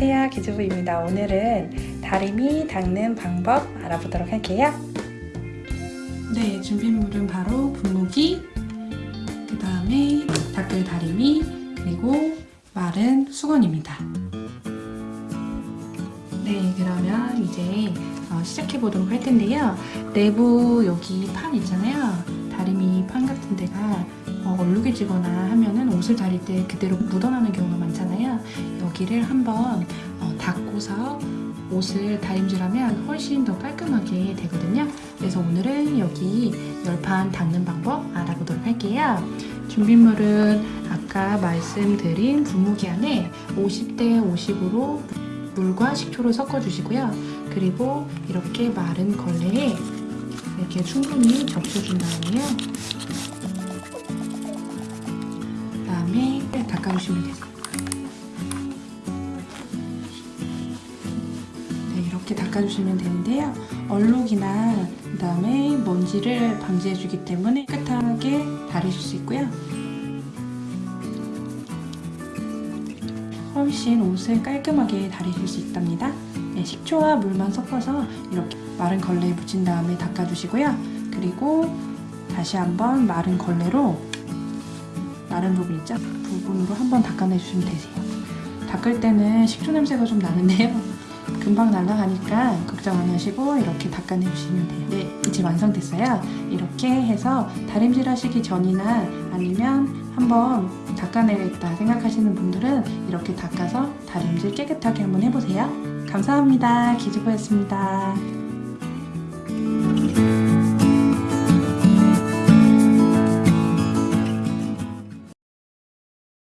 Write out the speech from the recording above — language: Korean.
기주부입니다. 오늘은 다리미 닦는 방법 알아보도록 할게요. 네, 준비물은 바로 분무기, 그 다음에 닦을 다리미, 그리고 마른 수건입니다. 네, 그러면 이제 어, 시작해 보도록 할 텐데요. 내부 여기 판 있잖아요. 다리미 판 같은 데가 어, 얼룩해지거나 하면은 옷을 다릴 때 그대로 묻어나는 경우가 많잖아요. 여기를 한번 어, 닦고서 옷을 다림질하면 훨씬 더 깔끔하게 되거든요. 그래서 오늘은 여기 열판 닦는 방법 알아보도록 할게요. 준비물은 아까 말씀드린 분무기 안에 50대 50으로 물과 식초를 섞어 주시고요. 그리고 이렇게 마른 걸레에 이렇게 충분히 적셔준 다음에요. 그 다음에 닦아주시면. 네, 이렇게 닦아주시면 되는데요. 얼룩이나 그 다음에 먼지를 방지해주기 때문에 깨끗하게 다리실 수 있고요. 훨씬 옷을 깔끔하게 다리실 수 있답니다. 네, 식초와 물만 섞어서 이렇게 마른 걸레에 묻힌 다음에 닦아주시고요. 그리고 다시 한번 마른 걸레로 마른 부분 있죠? 부분으로 한번 닦아내주시면 되세요. 닦을 때는 식초 냄새가 좀 나는데요. 금방 날아가니까 걱정 안 하시고 이렇게 닦아내주시면 돼요. 네, 이제 완성됐어요. 이렇게 해서 다림질 하시기 전이나 아니면 한번 닦아내겠다 생각하시는 분들은 이렇게 닦아서 다림질 깨끗하게 한번 해보세요. 감사합니다. 기주부였습니다.